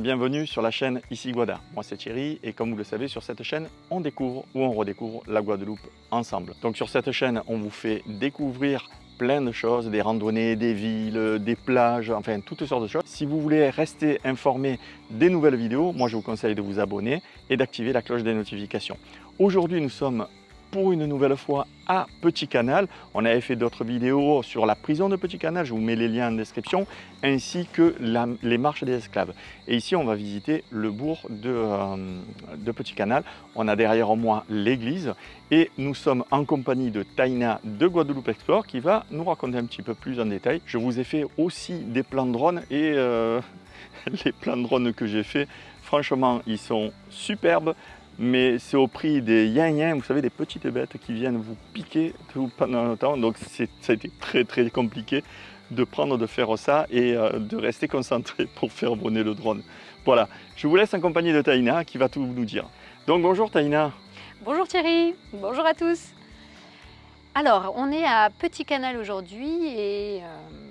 Bienvenue sur la chaîne Ici Guada. Moi c'est Thierry et comme vous le savez sur cette chaîne on découvre ou on redécouvre la Guadeloupe ensemble. Donc sur cette chaîne on vous fait découvrir plein de choses, des randonnées, des villes, des plages, enfin toutes sortes de choses. Si vous voulez rester informé des nouvelles vidéos, moi je vous conseille de vous abonner et d'activer la cloche des notifications. Aujourd'hui nous sommes pour une nouvelle fois à Petit Canal. On avait fait d'autres vidéos sur la prison de Petit Canal, je vous mets les liens en description, ainsi que les marches des esclaves. Et ici, on va visiter le bourg de, euh, de Petit Canal. On a derrière moi l'église et nous sommes en compagnie de Taina de Guadeloupe Explore qui va nous raconter un petit peu plus en détail. Je vous ai fait aussi des plans de drone et euh, les plans de drone que j'ai fait, franchement, ils sont superbes mais c'est au prix des yin vous savez, des petites bêtes qui viennent vous piquer tout pendant le temps. Donc ça a été très très compliqué de prendre, de faire ça et euh, de rester concentré pour faire voler le drone. Voilà, je vous laisse en compagnie de Taïna qui va tout nous dire. Donc bonjour Taïna. Bonjour Thierry, bonjour à tous. Alors, on est à Petit Canal aujourd'hui et euh,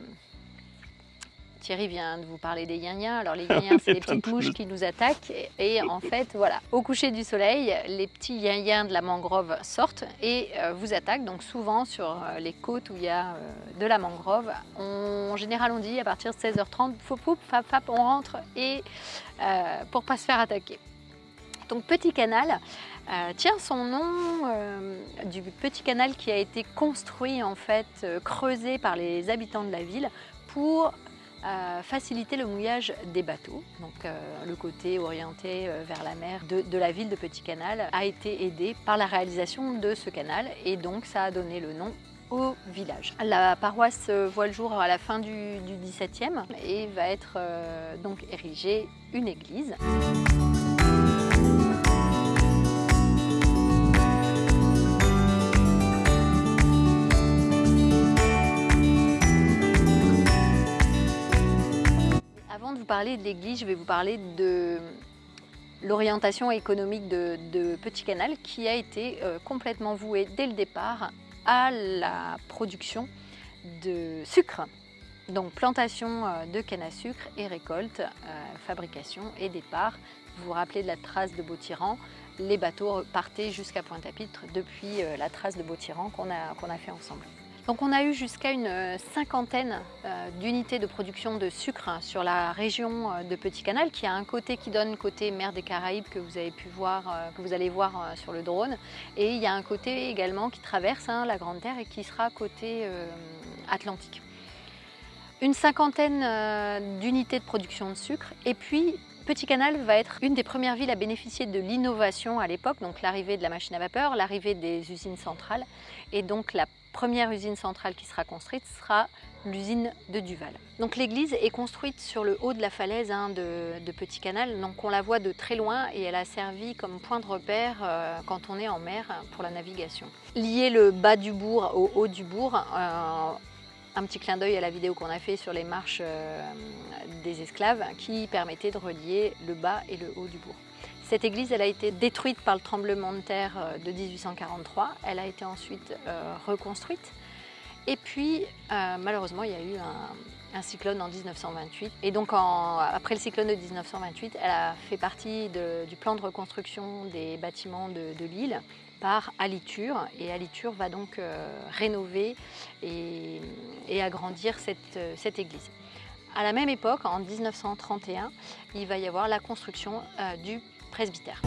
Thierry vient de vous parler des yin Alors les yin c'est les petites mouches qui nous attaquent. Et, en fait, voilà, au coucher du soleil, les petits yin de la mangrove sortent et euh, vous attaquent. Donc souvent sur euh, les côtes où il y a euh, de la mangrove, en général on dit à partir de 16h30, fou poup, fap, fap, on rentre et pour pas se faire attaquer. Donc petit canal tient son nom du petit canal qui a été construit en fait, creusé par les habitants de la ville pour faciliter le mouillage des bateaux. Donc euh, le côté orienté euh, vers la mer de, la ville de Petit Canal a été aidé par la réalisation de ce canal et donc ça a donné le nom au village. La paroisse voit le jour à la fin du, du XVIIe et va être euh, donc érigée une église. Parler de l'église, je vais vous parler de l'orientation économique de, Petit Canal qui a été euh, complètement vouée dès le départ à la production de sucre. Donc plantation euh, de canne à sucre et récolte, euh, fabrication et départ. Vous vous rappelez de la trace de Beau-Tyran, les bateaux partaient jusqu'à Pointe-à-Pitre depuis la trace de Beau-Tyran qu'on a, qu'on a fait ensemble. Donc on a eu jusqu'à une euh, cinquantaine euh, d'unités de production de sucre sur la région euh, de Petit Canal, qui a un côté qui donne côté mer des Caraïbes que vous avez pu voir, que vous allez voir sur le drone, et il y a un côté également qui traverse hein, la Grande Terre et qui sera côté Atlantique. Une cinquantaine d'unités de production de sucre, et puis Petit Canal va être une des premières villes à bénéficier de l'innovation à l'époque, donc l'arrivée de la machine à vapeur, l'arrivée des usines centrales, et donc la première usine centrale qui sera construite sera l'usine de Duval. Donc l'église est construite sur le haut de la falaise hein, de, Petit Canal, donc on la voit de très loin et elle a servi comme point de repère euh, quand on est en mer pour la navigation. Lier le bas du bourg au haut du bourg, euh, un petit clin d'œil à la vidéo qu'on a fait sur les marches euh, des esclaves qui permettait de relier le bas et le haut du bourg. Cette église elle a été détruite par le tremblement de terre euh, de 1843. Elle a été ensuite euh, reconstruite. Et puis, euh, malheureusement, il y a eu un, cyclone en 1928. Et donc, après le cyclone de 1928, elle a fait partie du plan de reconstruction des bâtiments de, l'île par Aliture. Et Aliture va donc rénover et, agrandir cette, église. À la même époque, en 1931, il va y avoir la construction du presbytère.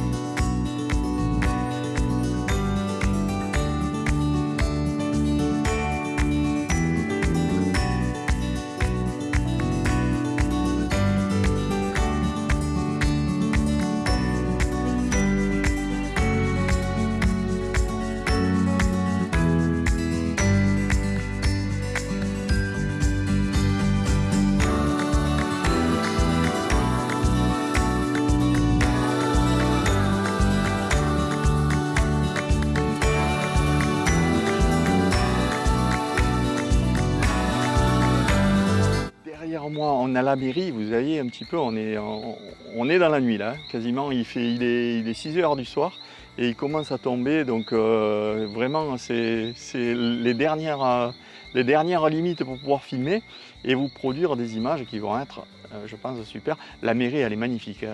Moi, on a la mairie, vous voyez un petit peu, on est, on, est dans la nuit là, quasiment, il, fait, il, est, il est 6 heures du soir et il commence à tomber, donc euh, vraiment c'est les dernières, les dernières limites pour pouvoir filmer et vous produire des images qui vont être je pense, super. La mairie, elle est magnifique,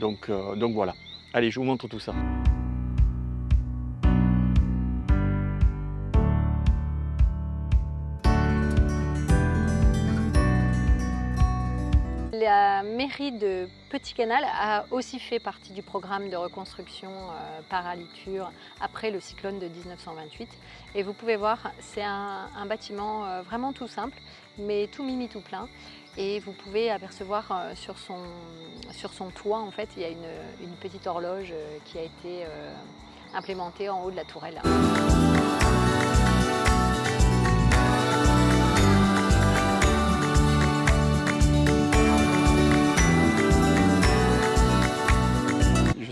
donc, donc voilà. Allez, je vous montre tout ça. La mairie de Petit Canal a aussi fait partie du programme de reconstruction euh, par Aliture après le cyclone de 1928. Et vous pouvez voir, c'est un, bâtiment euh, vraiment tout simple, mais tout mimi tout plein. Et vous pouvez apercevoir euh, sur, son, sur son toit, en fait, il y a une, une petite horloge qui a été implémentée en haut de la tourelle.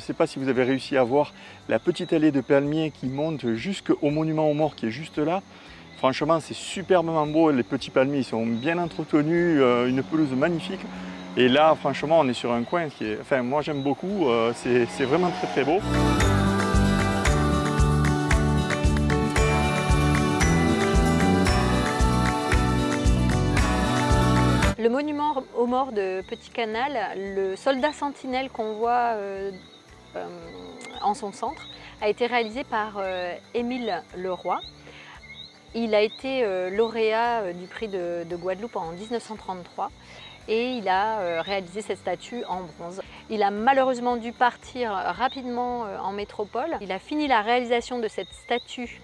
Sais pas si vous avez réussi à voir la petite allée de palmiers qui monte jusqu'au monument aux morts qui est juste là. Franchement, c'est superbement beau. Les petits palmiers sont bien entretenus, euh, une pelouse magnifique. Et là, franchement, on est sur un coin qui est... Enfin, moi, j'aime beaucoup. Euh, c'est vraiment très, très beau. Le monument aux morts de Petit Canal, le soldat sentinelle qu'on voit euh, en son centre, a été réalisé par euh, Émile Leroy. Il a été euh, lauréat du prix de, Guadeloupe en 1933 et il a réalisé cette statue en bronze. Il a malheureusement dû partir rapidement en métropole. Il a fini la réalisation de cette statue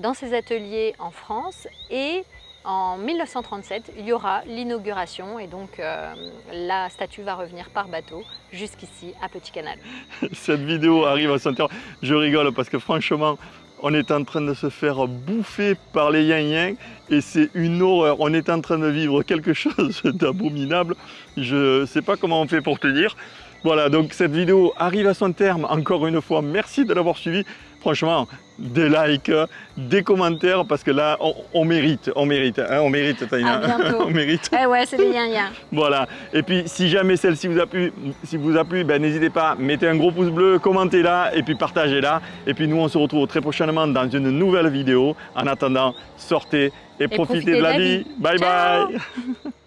dans ses ateliers en France et en 1937, il y aura l'inauguration et donc euh, la statue va revenir par bateau jusqu'ici à Petit Canal. Cette vidéo arrive à son terme. Je rigole parce que franchement, on est en train de se faire bouffer par les yin et c'est une horreur. On est en train de vivre quelque chose d'abominable. Je ne sais pas comment on fait pour te dire. Voilà, donc cette vidéo arrive à son terme. Encore une fois, merci de l'avoir suivi franchement, des likes, des commentaires, parce que là, on, mérite, on mérite, hein, on mérite, Taïna. on mérite. Eh ouais, c'est bien, bien. Voilà. Et puis, si jamais celle-ci vous a plu, si vous a plu, ben, n'hésitez pas, mettez un gros pouce bleu, commentez-la et puis partagez-la. Et puis, nous, on se retrouve très prochainement dans une nouvelle vidéo. En attendant, sortez et, profitez, de la, vie. Bye bye.